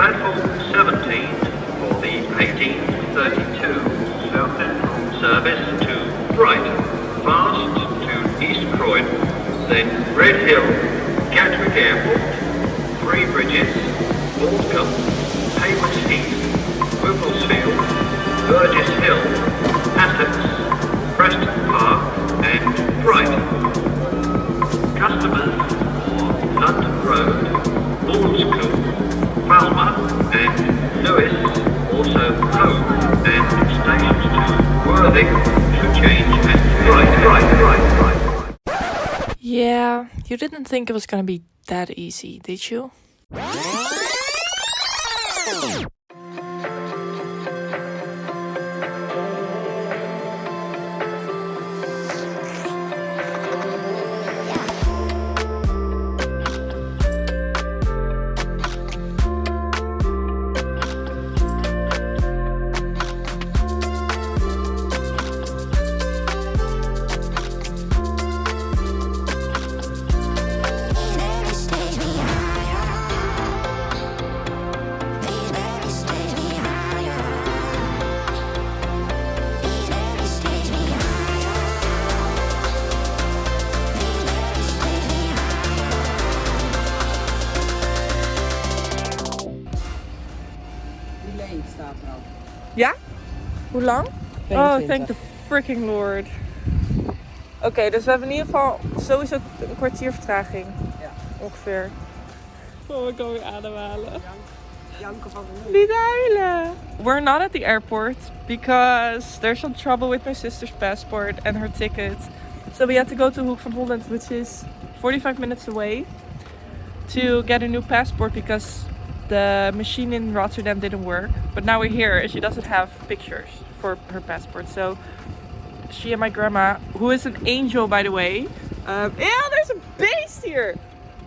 Platform 17 for the 1832 South Central service to Brighton, fast to East Croydon, then Red Hill, Gatwick Airport, Three Bridges, Balcombe, you didn't think it was gonna be that easy, did you? Ja? Hoe lang? Oh, 22. thank the freaking lord. Oké, dus we hebben in ieder geval sowieso een kwartier vertraging. Ja. Ongeveer. Oh, ik kan weer ademhalen. Janken van de Niet huilen. We're not at the airport because there's some trouble with my sister's passport and her ticket. So we had to go to Hoek van Holland, which is 45 minutes away, to get a new passport because the machine in Rotterdam didn't work. But now we're here and she doesn't have pictures for her passport. So she and my grandma, who is an angel by the way. Um, yeah, there's a beast here.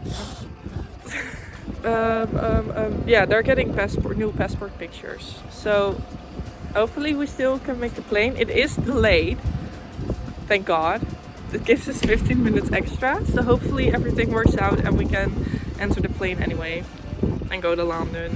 um, um, um, yeah, they're getting passport, new passport pictures. So hopefully we still can make the plane. It is delayed, thank God. It gives us 15 minutes extra. So hopefully everything works out and we can enter the plane anyway and go to London.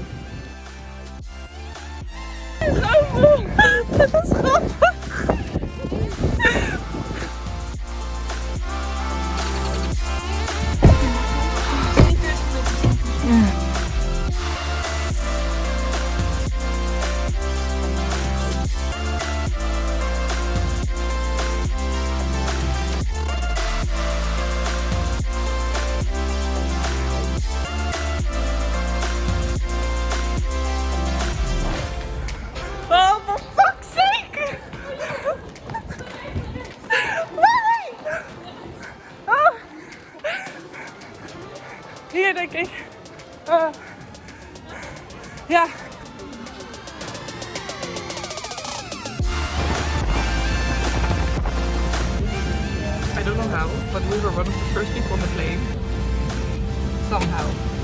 I don't know how, but we were one of the first people on the plane. Somehow.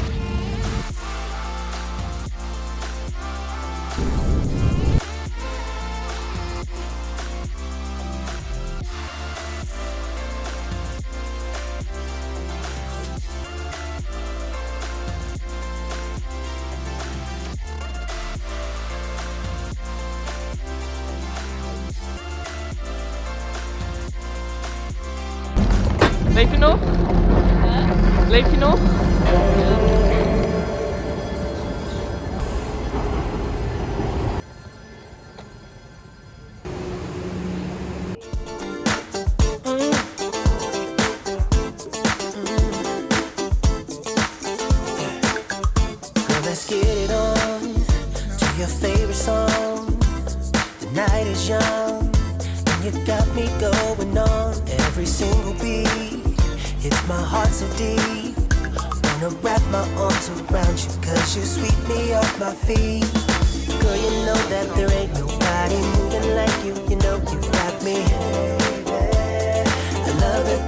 Leef je nog? Leef je nog? My heart so deep. Wanna wrap my arms around you, cause you sweep me off my feet. Girl, you know that there ain't nobody moving like you. You know you got me. I love the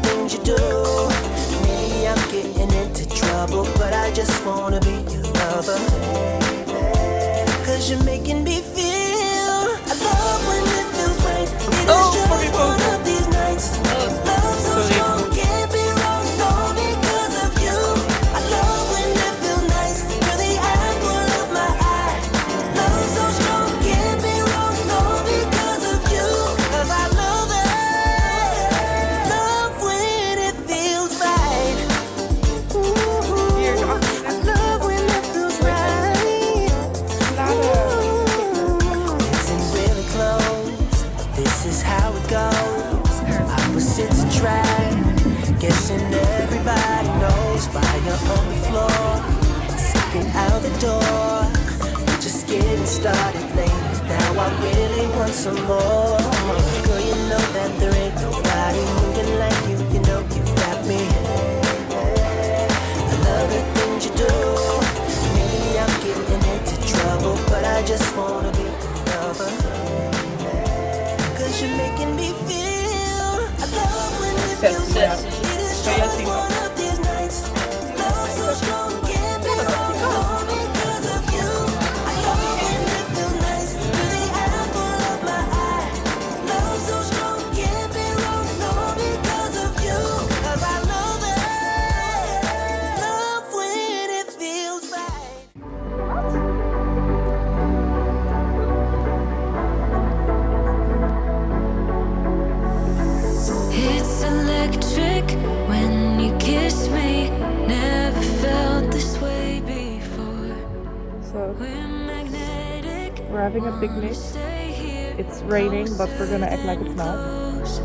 Everybody knows fire on the floor, sticking out the door. We're just getting started, late, Now I really want some more. Girl, you know that there ain't nobody moving like you. You know you it is having a picnic. It's raining, but we're gonna act like it's not. close.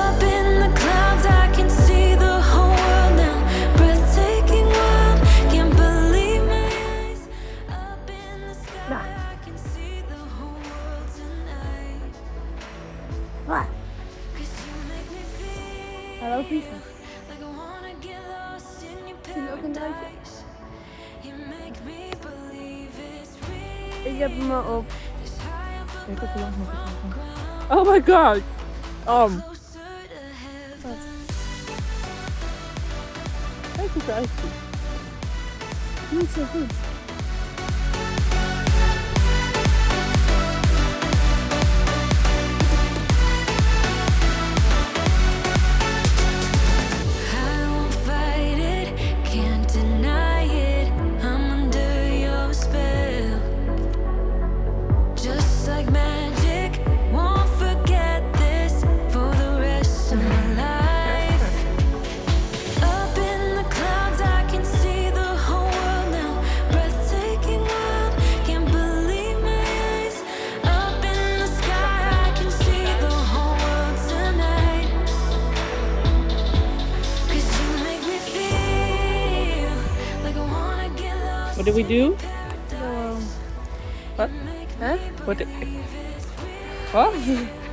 Up in the clouds, I can see the whole world now. Breathtaking world, can't believe my eyes. Up in the sky, I can see the whole world tonight. Waar? 'Cause you make me feel. Hallo Like I wanna get lost in your je ook een druitje? paradise. You make me believe it's real. Ik heb hem op. Ik heb hem nog Oh my god. Um. Wat? Kijk hoe het uitziet. Niet zo goed. What do we do? Um, what? Huh? What? What?